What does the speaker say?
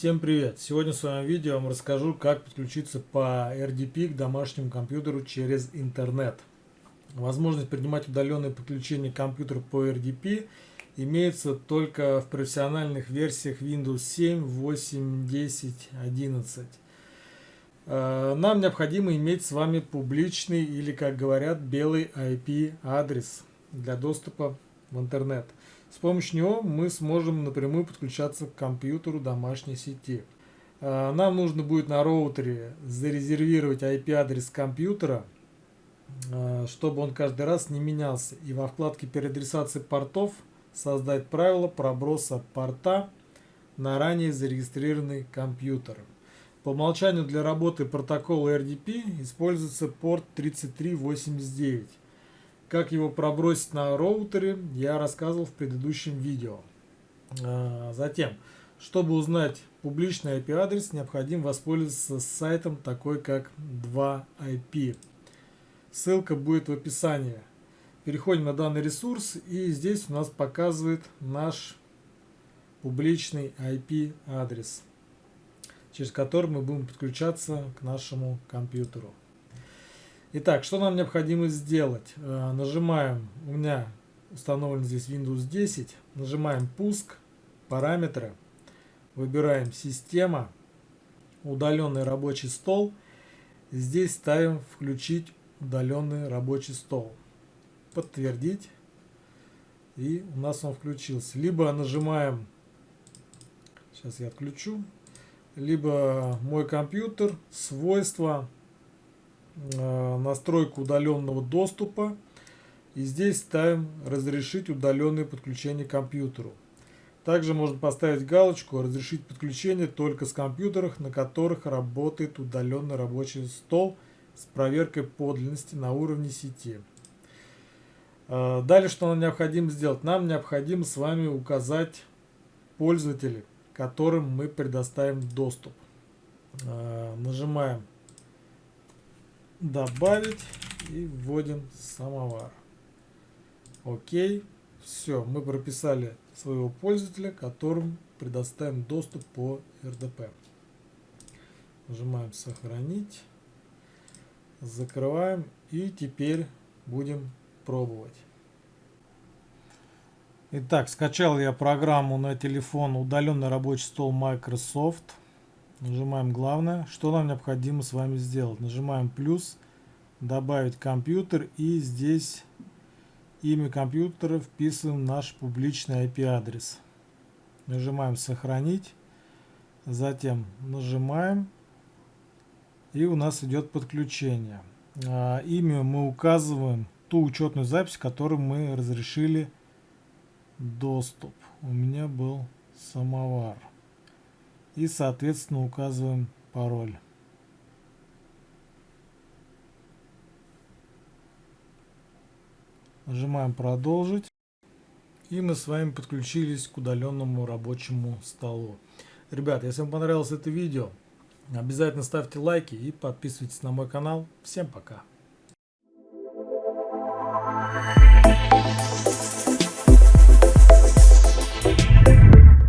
Всем привет! Сегодня в своем видео я вам расскажу, как подключиться по RDP к домашнему компьютеру через интернет. Возможность принимать удаленное подключение компьютера по RDP имеется только в профессиональных версиях Windows 7, 8, 10, 11. Нам необходимо иметь с вами публичный или, как говорят, белый IP-адрес для доступа в интернет. С помощью него мы сможем напрямую подключаться к компьютеру домашней сети. А, нам нужно будет на роутере зарезервировать IP-адрес компьютера, а, чтобы он каждый раз не менялся. И во вкладке переадресации портов создать правило проброса порта на ранее зарегистрированный компьютер. По умолчанию для работы протокола RDP используется порт 3389. Как его пробросить на роутере, я рассказывал в предыдущем видео. А, затем, чтобы узнать публичный IP-адрес, необходимо воспользоваться сайтом такой как 2IP. Ссылка будет в описании. Переходим на данный ресурс и здесь у нас показывает наш публичный IP-адрес, через который мы будем подключаться к нашему компьютеру. Итак, что нам необходимо сделать? Э, нажимаем, у меня установлен здесь Windows 10, нажимаем пуск, параметры, выбираем система, удаленный рабочий стол. Здесь ставим включить удаленный рабочий стол. Подтвердить. И у нас он включился. Либо нажимаем, сейчас я отключу, либо мой компьютер, свойства, настройку удаленного доступа. И здесь ставим «Разрешить удаленное подключение к компьютеру». Также можно поставить галочку «Разрешить подключение только с компьютеров, на которых работает удаленный рабочий стол с проверкой подлинности на уровне сети». Э, далее, что нам необходимо сделать? Нам необходимо с вами указать пользователей, которым мы предоставим доступ. Э, нажимаем добавить и вводим самовар. Окей. Все, мы прописали своего пользователя, которым предоставим доступ по RDP. Нажимаем сохранить. Закрываем и теперь будем пробовать. Итак, скачал я программу на телефон удаленный рабочий стол Microsoft. Нажимаем главное. Что нам необходимо с вами сделать? Нажимаем плюс, добавить компьютер и здесь имя компьютера вписываем наш публичный IP-адрес. Нажимаем сохранить. Затем нажимаем и у нас идет подключение. А, имя мы указываем ту учетную запись, которую мы разрешили доступ. У меня был самовар и соответственно указываем пароль. Нажимаем продолжить. И мы с вами подключились к удаленному рабочему столу. Ребят, если вам понравилось это видео, обязательно ставьте лайки и подписывайтесь на мой канал. Всем пока!